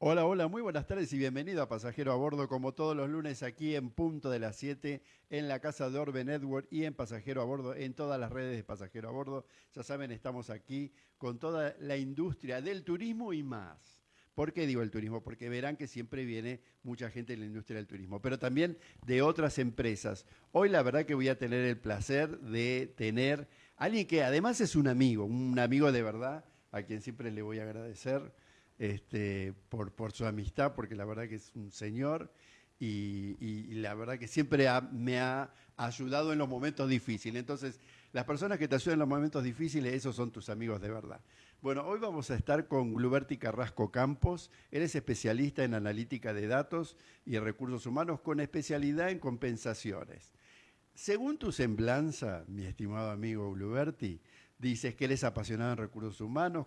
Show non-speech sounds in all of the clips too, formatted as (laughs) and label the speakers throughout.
Speaker 1: Hola, hola, muy buenas tardes y bienvenido a Pasajero a Bordo, como todos los lunes aquí en punto de las 7 en la casa de Orbe Network y en Pasajero a Bordo, en todas las redes de Pasajero a Bordo. Ya saben, estamos aquí con toda la industria del turismo y más. ¿Por qué digo el turismo? Porque verán que siempre viene mucha gente de la industria del turismo, pero también de otras empresas. Hoy la verdad que voy a tener el placer de tener a alguien que además es un amigo, un amigo de verdad, a quien siempre le voy a agradecer este, por, su amistad, porque la verdad que es un señor y, la verdad que siempre me ha ayudado en los momentos difíciles. Entonces, las personas que te ayudan en los momentos difíciles, esos son tus amigos de verdad. Bueno, hoy vamos a estar con Gluberti Carrasco Campos. Eres especialista en analítica de datos y recursos humanos con especialidad en compensaciones. Según tu semblanza, mi estimado amigo Gluberti, dices que eres apasionado en recursos humanos,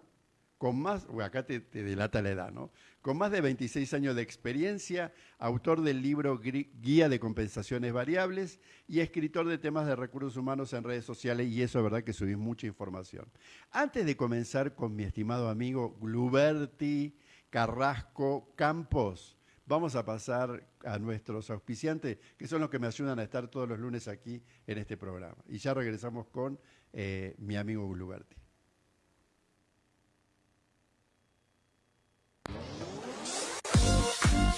Speaker 1: con más, acá te, delata la edad, ¿no? Con más de 26 años de experiencia, autor del libro Guía de Compensaciones Variables y escritor de temas de recursos humanos en redes sociales, y eso es verdad que subís mucha información. Antes de comenzar con mi estimado amigo Gluberti Carrasco Campos, vamos a pasar a nuestros auspiciantes, que son los que me ayudan a estar todos los lunes aquí en este programa. Y ya regresamos con eh, mi amigo Gluberti.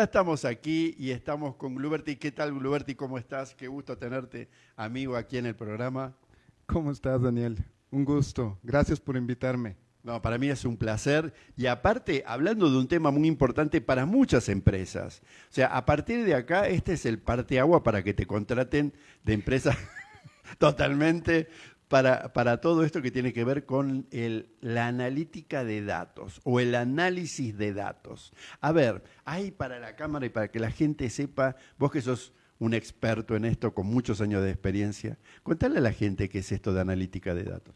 Speaker 1: Ya estamos aquí y estamos con Gluberti. ¿Qué tal, Gluberti? ¿Cómo estás? Qué gusto tenerte, amigo, aquí en el programa.
Speaker 2: ¿Cómo estás, Daniel? Un gusto. Gracias por invitarme.
Speaker 1: No, para mí es un placer. Y aparte, hablando de un tema muy importante para muchas empresas. O sea, a partir de acá, este es el parteagua para que te contraten de empresas (laughs) totalmente para, para, todo esto que tiene que ver con el, la analítica de datos o el análisis de datos. A ver, hay para la cámara y para que la gente sepa, vos que sos un experto en esto con muchos años de experiencia, contale a la gente qué es esto de analítica de datos.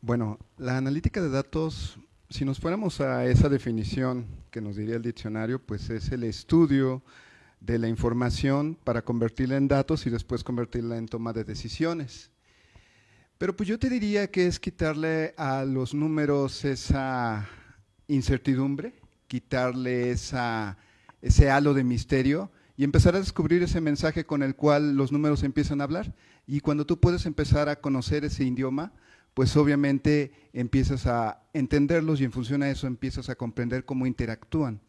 Speaker 2: Bueno, la analítica de datos, si nos fuéramos a esa definición que nos diría el diccionario, pues es el estudio de la información para convertirla en datos y después convertirla en toma de decisiones. Pero pues yo te diría que es quitarle a los números esa incertidumbre, quitarle esa, ese halo de misterio y empezar a descubrir ese mensaje con el cual los números empiezan a hablar. Y cuando tú puedes empezar a conocer ese idioma, pues obviamente empiezas a entenderlos y en función a eso empiezas a comprender cómo interactúan.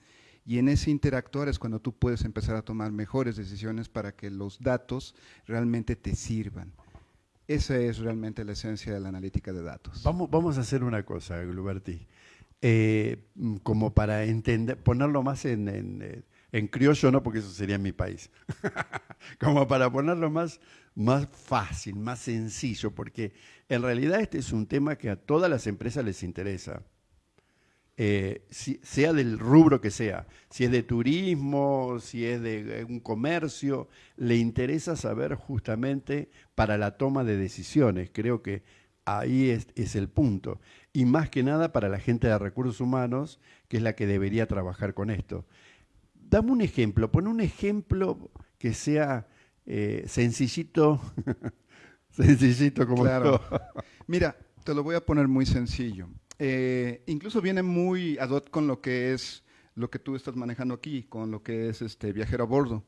Speaker 2: Y en ese interactuar es cuando tú puedes empezar a tomar mejores decisiones para que los datos realmente te sirvan. Esa es realmente la esencia de la analítica de datos.
Speaker 1: Vamos, a hacer una cosa, Gluberti. Eh, como para entender, ponerlo más en, en, en, criollo, no porque eso sería en mi país, (laughs) como para ponerlo más, más fácil, más sencillo, porque en realidad este es un tema que a todas las empresas les interesa. Eh, sea del rubro que sea, si es de turismo, si es de eh, un comercio, le interesa saber justamente para la toma de decisiones. Creo que ahí es, el punto. Y más que nada para la gente de recursos humanos, que es la que debería trabajar con esto. Dame un ejemplo, pon un ejemplo que sea eh, sencillito, (laughs) sencillito como
Speaker 2: claro. Mira, te lo voy a poner muy sencillo. Eh, incluso viene muy ad hoc con lo que es lo que tú estás manejando aquí, con lo que es este viajero a bordo.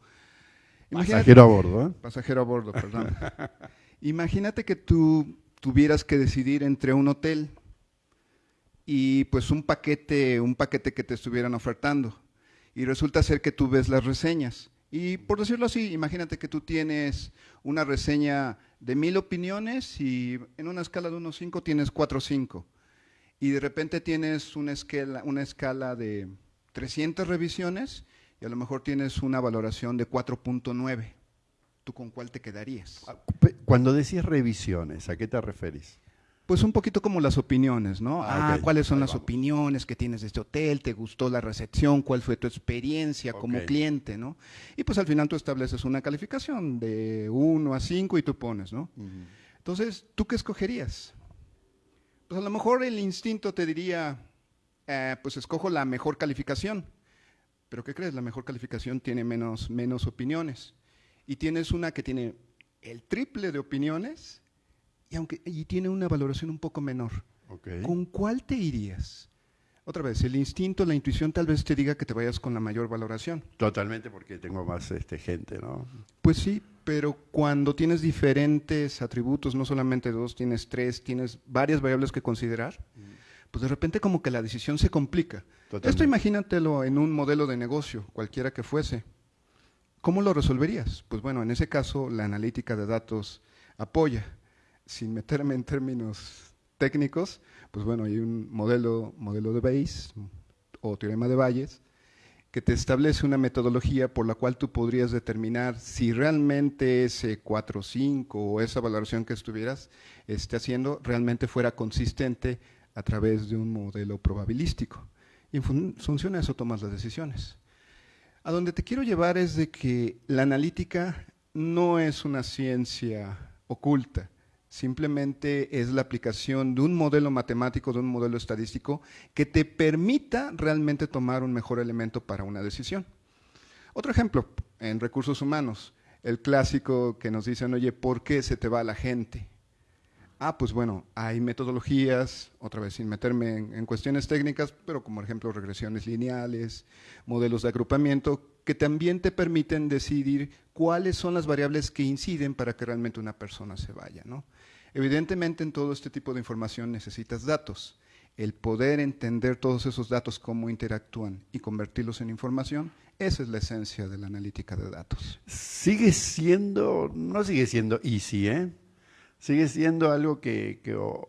Speaker 1: pasajero a bordo, ¿eh?
Speaker 2: Pasajero a bordo, perdón. (laughs) Imagínate que tú tuvieras que decidir entre un hotel y pues un paquete, un paquete que te estuvieran ofertando. Y resulta ser que tú ves las reseñas. Y por decirlo así, imagínate que tú tienes una reseña de mil opiniones y en una escala de 1 a 5 tienes 4 o 5. Y de repente tienes una escala, una escala de 300 revisiones y a lo mejor tienes una valoración de 4.9. ¿Tú con cuál te quedarías?
Speaker 1: Ah, cuando decís revisiones, ¿a qué te referís?
Speaker 2: Pues un poquito como las opiniones, ¿no? Ah, ah ¿cuáles son las opiniones que tienes de este hotel? ¿Te gustó la recepción? ¿Cuál fue tu experiencia como cliente, no? Y pues al final tú estableces una calificación de 1 a 5 y tú pones, ¿no? Entonces, ¿tú qué escogerías? Pues a lo mejor el instinto te diría, eh, pues escojo la mejor calificación. Pero ¿qué crees? La mejor calificación tiene menos, menos opiniones. Y tienes una que tiene el triple de opiniones y, aunque, y tiene una valoración un poco menor. ¿Con cuál te irías? Otra vez, el instinto, la intuición tal vez te diga que te vayas con la mayor valoración.
Speaker 1: Totalmente, porque tengo más este, gente, ¿no?
Speaker 2: Pues sí, pero cuando tienes diferentes atributos, no solamente dos, tienes tres, tienes varias variables que considerar, pues de repente como que la decisión se complica. Esto imagínatelo en un modelo de negocio, cualquiera que fuese. ¿Cómo lo resolverías? Pues bueno, en ese caso la analítica de datos apoya sin meterme en términos técnicos, pues bueno, hay un modelo, modelo de Bayes o teorema de Bayes que te establece una metodología por la cual tú podrías determinar si realmente ese 4 5 o esa valoración que estuvieras esté haciendo realmente fuera consistente a través de un modelo probabilístico. Y en función de eso tomas las decisiones. A donde te quiero llevar es de que la analítica no es una ciencia oculta simplemente es la aplicación de un modelo matemático, de un modelo estadístico que te permita realmente tomar un mejor elemento para una decisión. Otro ejemplo, en recursos humanos, el clásico que nos dicen, oye, ¿por qué se te va la gente? Ah, pues bueno, hay metodologías, otra vez sin meterme en, cuestiones técnicas, pero como ejemplo regresiones lineales, modelos de agrupamiento, que también te permiten decidir cuáles son las variables que inciden para que realmente una persona se vaya. ¿no? Evidentemente en todo este tipo de información necesitas datos. El poder entender todos esos datos, cómo interactúan y convertirlos en información, esa es la esencia de la analítica de datos.
Speaker 1: Sigue siendo, no sigue siendo easy, ¿eh? Sigue siendo algo que,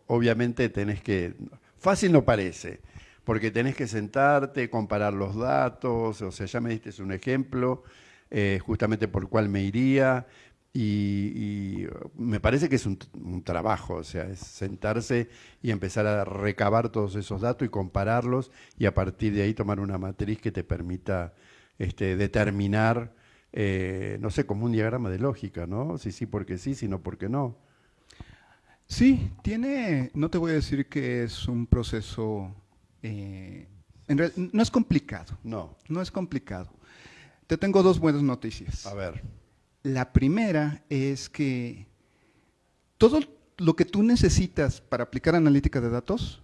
Speaker 1: obviamente tenés que, fácil no parece, porque tenés que sentarte, comparar los datos, o sea, ya me diste un ejemplo, eh, justamente por cuál me iría, y, me parece que es un, trabajo, o sea, es sentarse y empezar a recabar todos esos datos y compararlos y a partir de ahí tomar una matriz que te permita este, determinar, eh, no sé, como un diagrama de lógica, ¿no? Si sí porque sí, si no porque no.
Speaker 2: Sí, tiene, no te voy a decir que es un proceso, eh, no es complicado.
Speaker 1: No.
Speaker 2: No es complicado. Te tengo dos buenas noticias.
Speaker 1: A ver.
Speaker 2: La primera es que todo lo que tú necesitas para aplicar analítica de datos,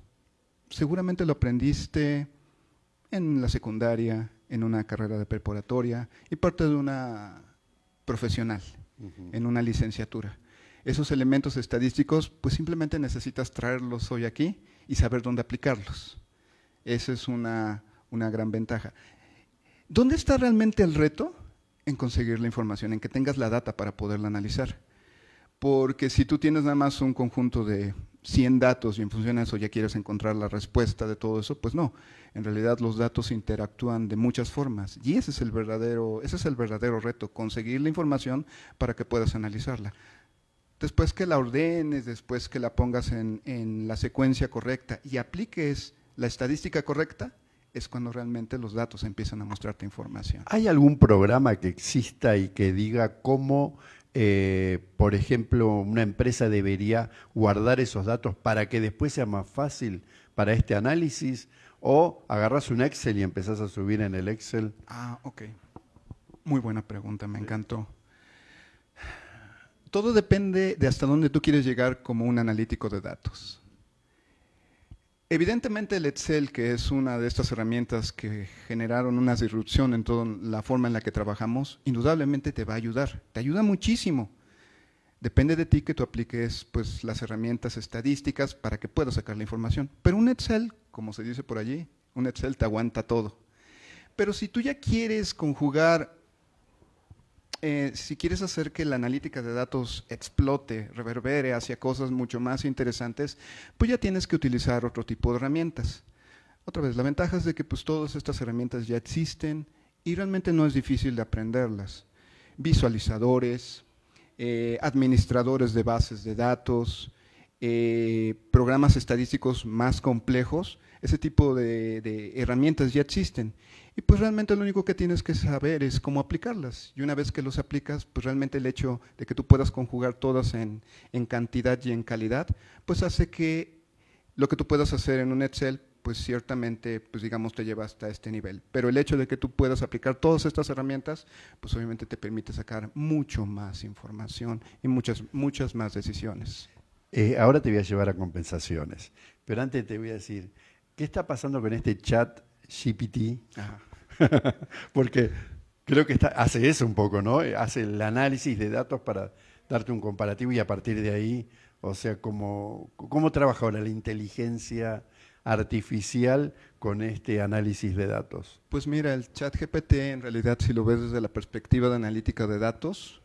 Speaker 2: seguramente lo aprendiste en la secundaria, en una carrera de preparatoria y parte de una profesional, en una licenciatura. Esos elementos estadísticos, pues simplemente necesitas traerlos hoy aquí y saber dónde aplicarlos. Esa es una, una gran ventaja. ¿Dónde está realmente el reto? en conseguir la información, en que tengas la data para poderla analizar. Porque si tú tienes nada más un conjunto de 100 datos y en función de eso ya quieres encontrar la respuesta de todo eso, pues no. En realidad los datos interactúan de muchas formas y ese es el verdadero, ese es el verdadero reto, conseguir la información para que puedas analizarla. Después que la ordenes, después que la pongas en, en la secuencia correcta y apliques la estadística correcta, es cuando realmente los datos empiezan a mostrarte información.
Speaker 1: ¿Hay algún programa que exista y que diga cómo, eh, por ejemplo, una empresa debería guardar esos datos para que después sea más fácil para este análisis? ¿O agarras un Excel y empezás a subir en el Excel?
Speaker 2: Ah, ok. Muy buena pregunta, me encantó. Todo depende de hasta dónde tú quieres llegar como un analítico de datos. Evidentemente el Excel, que es una de estas herramientas que generaron una disrupción en toda la forma en la que trabajamos, indudablemente te va a ayudar, te ayuda muchísimo. Depende de ti que tú apliques pues, las herramientas estadísticas para que puedas sacar la información. Pero un Excel, como se dice por allí, un Excel te aguanta todo. Pero si tú ya quieres conjugar eh, si quieres hacer que la analítica de datos explote, reverbere hacia cosas mucho más interesantes, pues ya tienes que utilizar otro tipo de herramientas. Otra vez, la ventaja es de que pues todas estas herramientas ya existen y realmente no es difícil de aprenderlas. Visualizadores, eh, administradores de bases de datos, eh, programas estadísticos más complejos, ese tipo de, herramientas ya existen. Y pues realmente lo único que tienes que saber es cómo aplicarlas. Y una vez que los aplicas, pues realmente el hecho de que tú puedas conjugar todas en, en cantidad y en calidad, pues hace que lo que tú puedas hacer en un Excel, pues ciertamente, pues digamos, te lleva hasta este nivel. Pero el hecho de que tú puedas aplicar todas estas herramientas, pues obviamente te permite sacar mucho más información y muchas, muchas más decisiones.
Speaker 1: Eh, ahora te voy a llevar a compensaciones, pero antes te voy a decir, ¿qué está pasando con este chat GPT? (laughs) Porque creo que hace eso un poco, ¿no? Hace el análisis de datos para darte un comparativo y a partir de ahí, o sea, ¿cómo, cómo trabaja ahora la inteligencia artificial con este análisis de datos?
Speaker 2: Pues mira, el chat GPT en realidad, si lo ves desde la perspectiva de analítica de datos,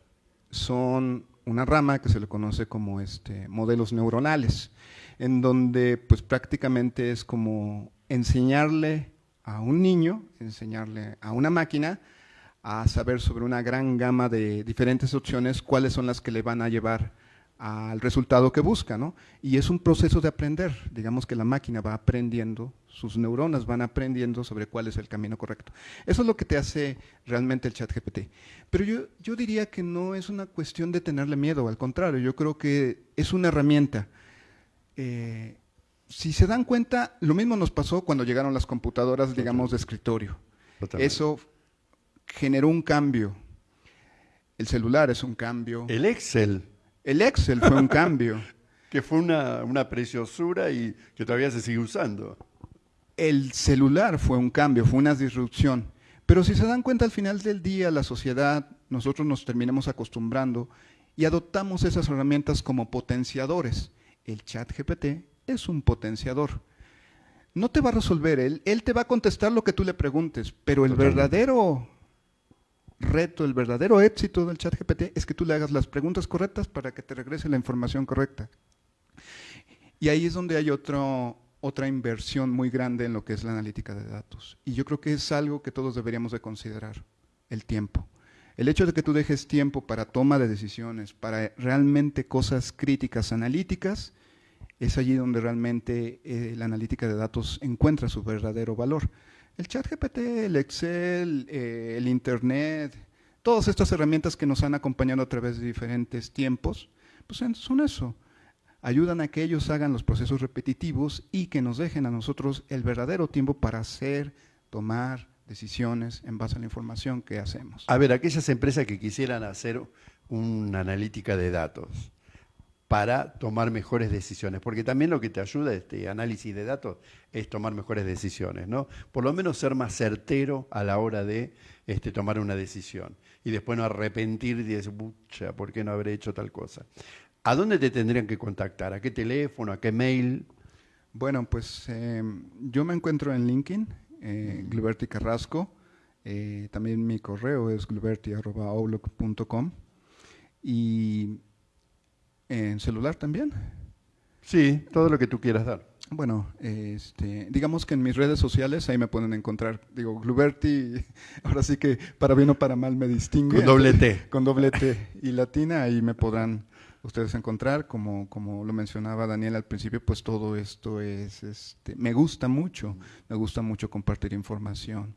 Speaker 2: son una rama que se le conoce como este, modelos neuronales, en donde pues prácticamente es como enseñarle a un niño, enseñarle a una máquina a saber sobre una gran gama de diferentes opciones cuáles son las que le van a llevar al resultado que busca, ¿no? Y es un proceso de aprender, digamos que la máquina va aprendiendo, sus neuronas van aprendiendo sobre cuál es el camino correcto. Eso es lo que te hace realmente el chat GPT. Pero yo, yo diría que no es una cuestión de tenerle miedo, al contrario, yo creo que es una herramienta. Eh, si se dan cuenta, lo mismo nos pasó cuando llegaron las computadoras, digamos, de escritorio. Eso generó un cambio. El celular es un cambio.
Speaker 1: El Excel.
Speaker 2: El Excel fue un (laughs) cambio.
Speaker 1: que fue una, preciosura y que todavía se sigue usando.
Speaker 2: El celular fue un cambio, fue una disrupción. Pero si se dan cuenta, al final del día, la sociedad, nosotros nos terminamos acostumbrando y adoptamos esas herramientas como potenciadores. El chat GPT es un potenciador. No te va a resolver él, él te va a contestar lo que tú le preguntes, pero el verdadero reto, el verdadero éxito del chat GPT es que tú le hagas las preguntas correctas para que te regrese la información correcta. Y ahí es donde hay otra inversión muy grande en lo que es la analítica de datos. Y yo creo que es algo que todos deberíamos de considerar, el tiempo. El hecho de que tú dejes tiempo para toma de decisiones, para realmente cosas críticas, analíticas, es allí donde realmente eh, la analítica de datos encuentra su verdadero valor. El chat GPT, el Excel, eh, el Internet, todas estas herramientas que nos han acompañado a través de diferentes tiempos, pues son eso. Ayudan a que ellos hagan los procesos repetitivos y que nos dejen a nosotros el verdadero tiempo para hacer, tomar decisiones en base a la información que hacemos.
Speaker 1: A ver, aquellas empresas que quisieran hacer una analítica de datos, para tomar mejores decisiones, porque también lo que te ayuda este análisis de datos es tomar mejores decisiones, ¿no? Por lo menos ser más certero a la hora de este, tomar una decisión y después no arrepentir y decir, pucha, ¿por qué no habré hecho tal cosa? ¿A dónde te tendrían que contactar? ¿A qué teléfono? ¿A qué mail?
Speaker 2: Bueno, pues em, yo me encuentro en LinkedIn, eh, Gluberti Carrasco, eh, también mi correo es gluberti.outlook.com y ¿En celular también?
Speaker 1: Sí, todo lo que tú quieras dar.
Speaker 2: Bueno, este, digamos que en mis redes sociales ahí me pueden encontrar. Digo, Gluberti, (laughs) ahora sí que para bien o para mal me distingue.
Speaker 1: Con doble T. (laughs)
Speaker 2: Con doble T y latina, ahí me podrán ustedes encontrar. Como, como lo mencionaba Daniel al principio, pues todo esto es, este, me gusta mucho, me gusta mucho compartir información.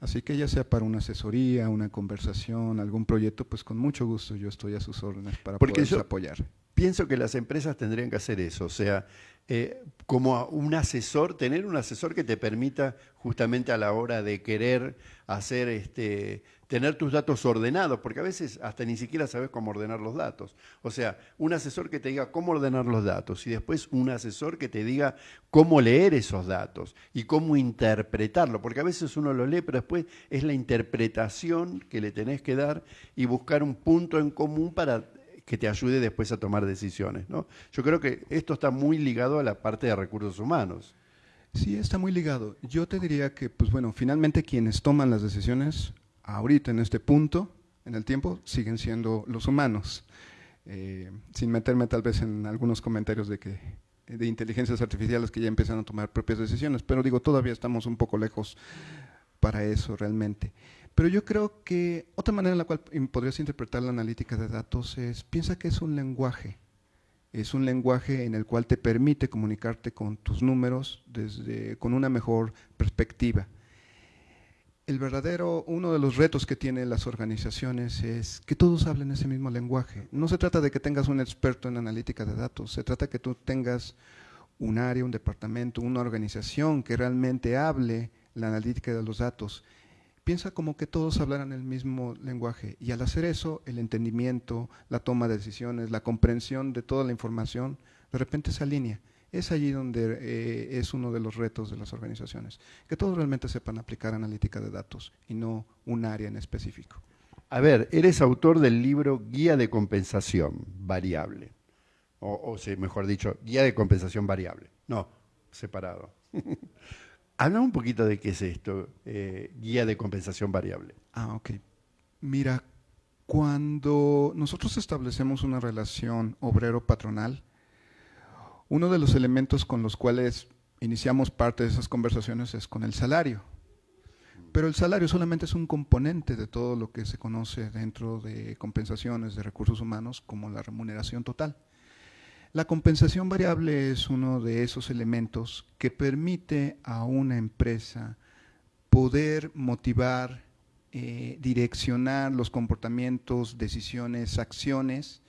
Speaker 2: Así que ya sea para una asesoría, una conversación, algún proyecto, pues con mucho gusto yo estoy a sus órdenes para poder apoyar
Speaker 1: pienso que las empresas tendrían que hacer eso, o sea, eh, como un asesor, tener un asesor que te permita justamente a la hora de querer hacer, este, tener tus datos ordenados, porque a veces hasta ni siquiera sabes cómo ordenar los datos. O sea, un asesor que te diga cómo ordenar los datos y después un asesor que te diga cómo leer esos datos y cómo interpretarlo, porque a veces uno lo lee, pero después es la interpretación que le tenés que dar y buscar un punto en común para que te ayude después a tomar decisiones. ¿no? Yo creo que esto está muy ligado a la parte de recursos humanos.
Speaker 2: Sí, está muy ligado. Yo te diría que, pues bueno, finalmente quienes toman las decisiones ahorita en este punto en el tiempo siguen siendo los humanos. Eh, sin meterme tal vez en algunos comentarios de que de inteligencias artificiales que ya empiezan a tomar propias decisiones, pero digo, todavía estamos un poco lejos para eso realmente. Pero yo creo que otra manera en la cual podrías interpretar la analítica de datos es, piensa que es un lenguaje, es un lenguaje en el cual te permite comunicarte con tus números desde, con una mejor perspectiva. El verdadero, uno de los retos que tienen las organizaciones es que todos hablen ese mismo lenguaje. No se trata de que tengas un experto en analítica de datos, se trata de que tú tengas un área, un departamento, una organización que realmente hable la analítica de los datos piensa como que todos hablaran el mismo lenguaje y al hacer eso, el entendimiento, la toma de decisiones, la comprensión de toda la información, de repente se alinea. Es allí donde eh, es uno de los retos de las organizaciones, que todos realmente sepan aplicar analítica de datos y no un área en específico.
Speaker 1: A ver, eres autor del libro Guía de Compensación Variable, o, o mejor dicho, Guía de Compensación Variable. No, separado. (laughs) Habla un poquito de qué es esto, eh, guía de compensación variable.
Speaker 2: Ah, ok. Mira, cuando nosotros establecemos una relación obrero-patronal, uno de los elementos con los cuales iniciamos parte de esas conversaciones es con el salario. Pero el salario solamente es un componente de todo lo que se conoce dentro de compensaciones de recursos humanos como la remuneración total. La compensación variable es uno de esos elementos que permite a una empresa poder motivar, eh, direccionar los comportamientos, decisiones, acciones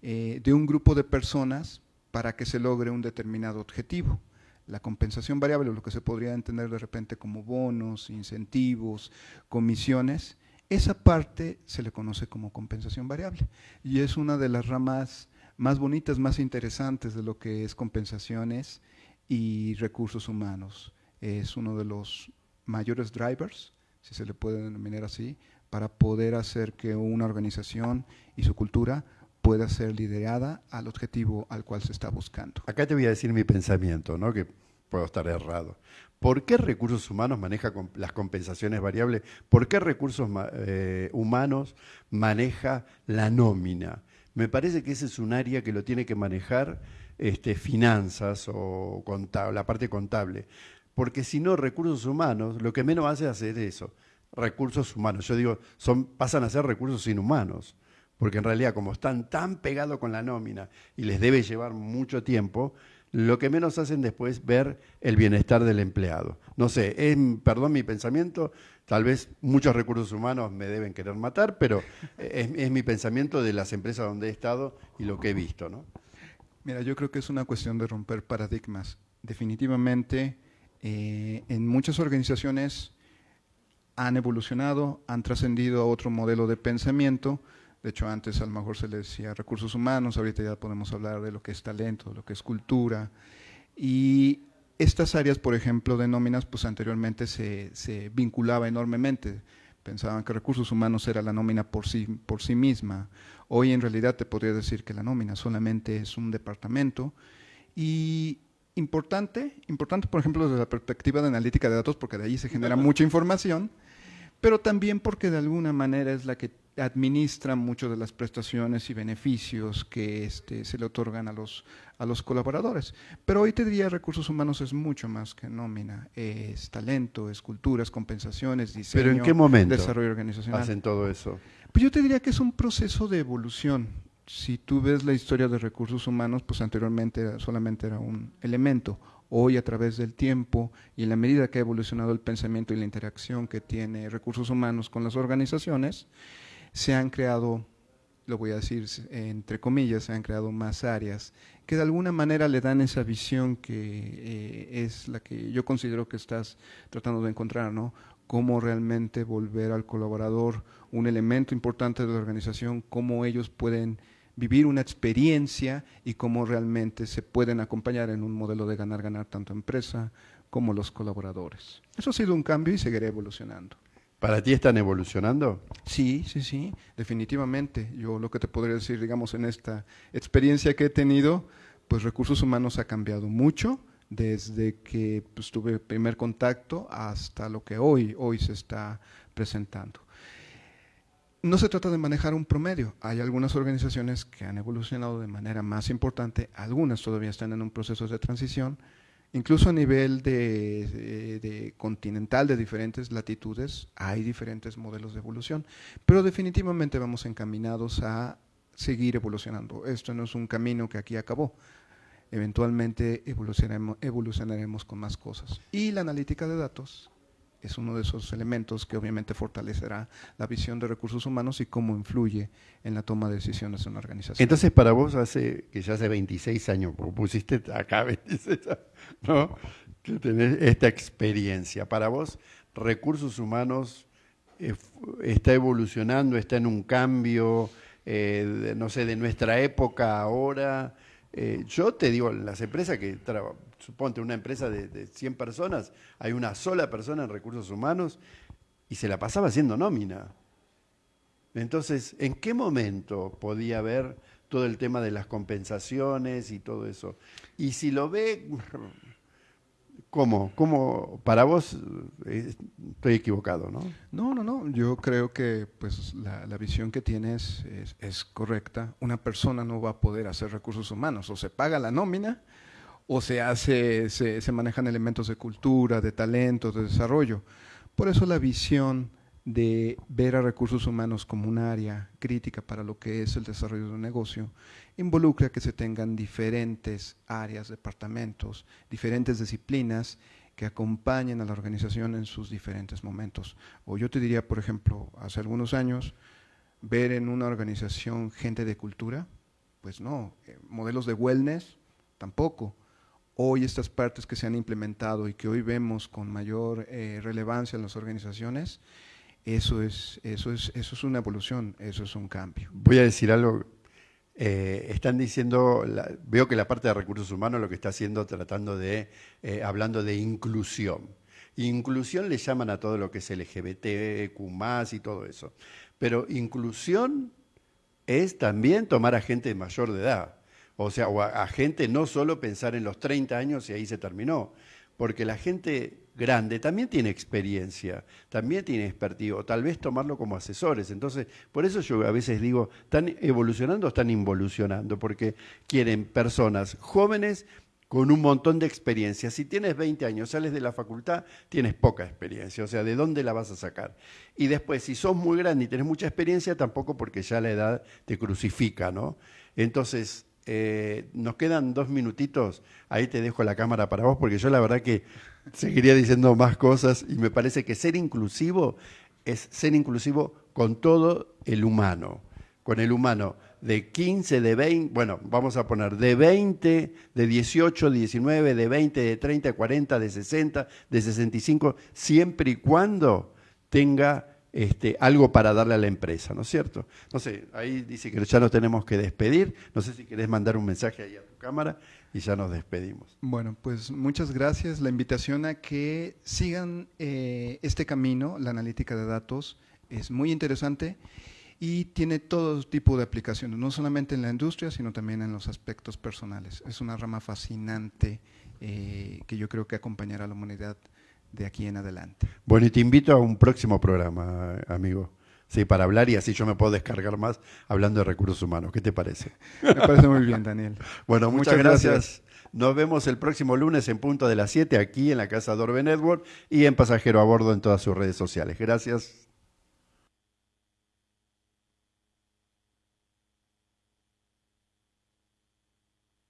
Speaker 2: eh, de un grupo de personas para que se logre un determinado objetivo. La compensación variable, lo que se podría entender de repente como bonos, incentivos, comisiones, esa parte se le conoce como compensación variable y es una de las ramas más bonitas, más interesantes de lo que es compensaciones y recursos humanos. Es uno de los mayores drivers, si se le puede denominar así, para poder hacer que una organización y su cultura pueda ser liderada al objetivo al cual se está buscando.
Speaker 1: Acá te voy a decir mi pensamiento, ¿no? que puedo estar errado. ¿Por qué recursos humanos maneja las compensaciones variables? ¿Por qué recursos eh, humanos maneja la nómina? Me parece que ese es un área que lo tiene que manejar este, finanzas o la parte contable. Porque si no, recursos humanos, lo que menos hace es hacer eso. Recursos humanos. Yo digo, son, pasan a ser recursos inhumanos. Porque en realidad, como están tan pegados con la nómina y les debe llevar mucho tiempo, lo que menos hacen después es ver el bienestar del empleado. No sé, es, perdón mi pensamiento, tal vez muchos recursos humanos me deben querer matar, pero es, mi pensamiento de las empresas donde he estado y lo que he visto. ¿no?
Speaker 2: Mira, yo creo que es una cuestión de romper paradigmas. Definitivamente, eh, en muchas organizaciones han evolucionado, han trascendido a otro modelo de pensamiento, de hecho, antes a lo mejor se le decía recursos humanos, ahorita ya podemos hablar de lo que es talento, de lo que es cultura. Y estas áreas, por ejemplo, de nóminas, pues anteriormente se, se, vinculaba enormemente. Pensaban que recursos humanos era la nómina por sí, por sí misma. Hoy en realidad te podría decir que la nómina solamente es un departamento. Y importante, importante por ejemplo desde la perspectiva de analítica de datos, porque de ahí se genera mucha información, pero también porque de alguna manera es la que administra muchas de las prestaciones y beneficios que este, se le otorgan a los, a los colaboradores. Pero hoy te diría recursos humanos es mucho más que nómina, es talento, es cultura, es compensaciones, diseño,
Speaker 1: ¿Pero en qué momento
Speaker 2: desarrollo organizacional.
Speaker 1: hacen todo eso?
Speaker 2: Pues yo te diría que es un proceso de evolución. Si tú ves la historia de recursos humanos, pues anteriormente solamente era un elemento. Hoy, a través del tiempo y en la medida que ha evolucionado el pensamiento y la interacción que tiene recursos humanos con las organizaciones, se han creado, lo voy a decir entre comillas, se han creado más áreas que de alguna manera le dan esa visión que eh, es la que yo considero que estás tratando de encontrar, ¿no? Cómo realmente volver al colaborador un elemento importante de la organización, cómo ellos pueden vivir una experiencia y cómo realmente se pueden acompañar en un modelo de ganar-ganar tanto empresa como los colaboradores. Eso ha sido un cambio y seguirá evolucionando.
Speaker 1: ¿Para ti están evolucionando?
Speaker 2: Sí, sí, sí, definitivamente. Yo lo que te podría decir, digamos, en esta experiencia que he tenido, pues recursos humanos ha cambiado mucho desde que pues, tuve primer contacto hasta lo que hoy, hoy se está presentando. No se trata de manejar un promedio. Hay algunas organizaciones que han evolucionado de manera más importante, algunas todavía están en un proceso de transición, incluso a nivel de, de, continental de diferentes latitudes hay diferentes modelos de evolución, pero definitivamente vamos encaminados a seguir evolucionando. Esto no es un camino que aquí acabó. Eventualmente evolucionaremos con más cosas. Y la analítica de datos es uno de esos elementos que obviamente fortalecerá la visión de recursos humanos y cómo influye en la toma de decisiones de una organización.
Speaker 1: Entonces, para vos, hace que ya hace 26 años, pusiste acá (laughs) 26 años, ¿no? que tenés esta experiencia, para vos, recursos humanos eh, está evolucionando, está en un cambio, eh, no sé, de nuestra época ahora. Eh, yo te digo, las empresas que suponte una empresa de, 100 personas, hay una sola persona en recursos humanos y se la pasaba haciendo nómina. Entonces, ¿en qué momento podía haber todo el tema de las compensaciones y todo eso? Y si lo ve, (laughs) ¿cómo? ¿Cómo? Para vos eh, estoy equivocado, ¿no?
Speaker 2: No, no, no. Yo creo que pues la, visión que tienes es, es, correcta. Una persona no va a poder hacer recursos humanos. O se paga la nómina o se hace, se, manejan elementos de cultura, de talento, de desarrollo. Por eso la visión de ver a recursos humanos como un área crítica para lo que es el desarrollo de un negocio, involucra que se tengan diferentes áreas, departamentos, diferentes disciplinas que acompañen a la organización en sus diferentes momentos. O yo te diría, por ejemplo, hace algunos años, ver en una organización gente de cultura, pues no, eh, modelos de wellness, tampoco hoy estas partes que se han implementado y que hoy vemos con mayor eh, relevancia en las organizaciones, eso es, eso, es, eso es una evolución, eso es un cambio.
Speaker 1: Voy a decir algo. Eh, están diciendo, veo que la parte de recursos humanos lo que está haciendo, tratando de, eh, hablando de inclusión. Inclusión le llaman a todo lo que es LGBT, Q y todo eso. Pero inclusión es también tomar a gente mayor de edad. O sea, o a, gente no solo pensar en los 30 años y ahí se terminó, porque la gente grande también tiene experiencia, también tiene expertise, o tal vez tomarlo como asesores. Entonces, por eso yo a veces digo, ¿están evolucionando o están involucionando? Porque quieren personas jóvenes con un montón de experiencia. Si tienes 20 años, sales de la facultad, tienes poca experiencia, o sea, ¿de dónde la vas a sacar? Y después, si sos muy grande y tienes mucha experiencia, tampoco porque ya la edad te crucifica, ¿no? Entonces, eh, nos quedan dos minutitos, ahí te dejo la cámara para vos, porque yo la verdad que seguiría diciendo más cosas y me parece que ser inclusivo es ser inclusivo con todo el humano, con el humano de 15, de 20, bueno, vamos a poner de 20, de 18, 19, de 20, de 30, 40, de 60, de 65, siempre y cuando tenga este, algo para darle a la empresa, ¿no es cierto? No sé, ahí dice que ya nos tenemos que despedir. No sé si querés mandar un mensaje ahí a tu cámara y ya nos despedimos.
Speaker 2: Bueno, pues muchas gracias. La invitación a que sigan eh, este camino, la analítica de datos, es muy interesante y tiene todo tipo de aplicaciones, no solamente en la industria, sino también en los aspectos personales. Es una rama fascinante eh, que yo creo que acompañará a la humanidad de aquí en adelante.
Speaker 1: Bueno, y te invito a un próximo programa, amigo. Sí, para hablar y así yo me puedo descargar más hablando de recursos humanos. ¿Qué te parece? (laughs)
Speaker 2: Me parece muy bien, Daniel.
Speaker 1: bueno, muchas, gracias. Nos vemos el próximo lunes en punto de las 7 aquí en la casa Dorbe Network y en Pasajero a Bordo en todas sus redes sociales. Gracias.